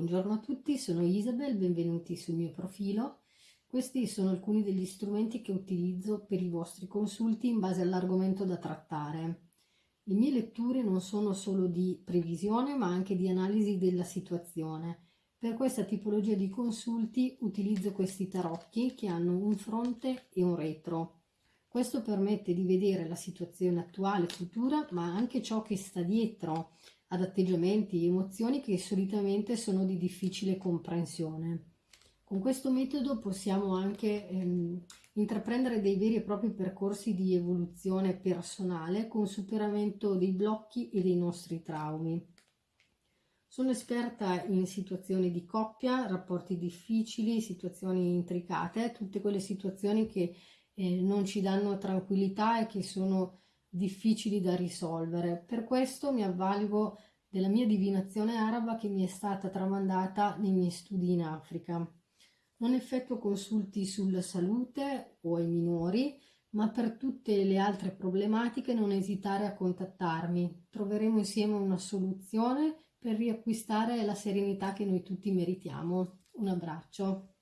Buongiorno a tutti, sono Isabel, benvenuti sul mio profilo. Questi sono alcuni degli strumenti che utilizzo per i vostri consulti in base all'argomento da trattare. Le mie letture non sono solo di previsione ma anche di analisi della situazione. Per questa tipologia di consulti utilizzo questi tarocchi che hanno un fronte e un retro. Questo permette di vedere la situazione attuale e futura ma anche ciò che sta dietro ad atteggiamenti e emozioni che solitamente sono di difficile comprensione. Con questo metodo possiamo anche ehm, intraprendere dei veri e propri percorsi di evoluzione personale con superamento dei blocchi e dei nostri traumi. Sono esperta in situazioni di coppia, rapporti difficili, situazioni intricate, tutte quelle situazioni che eh, non ci danno tranquillità e che sono difficili da risolvere. Per questo mi avvalgo della mia divinazione araba che mi è stata tramandata nei miei studi in Africa. Non effettuo consulti sulla salute o ai minori, ma per tutte le altre problematiche non esitare a contattarmi. Troveremo insieme una soluzione per riacquistare la serenità che noi tutti meritiamo. Un abbraccio.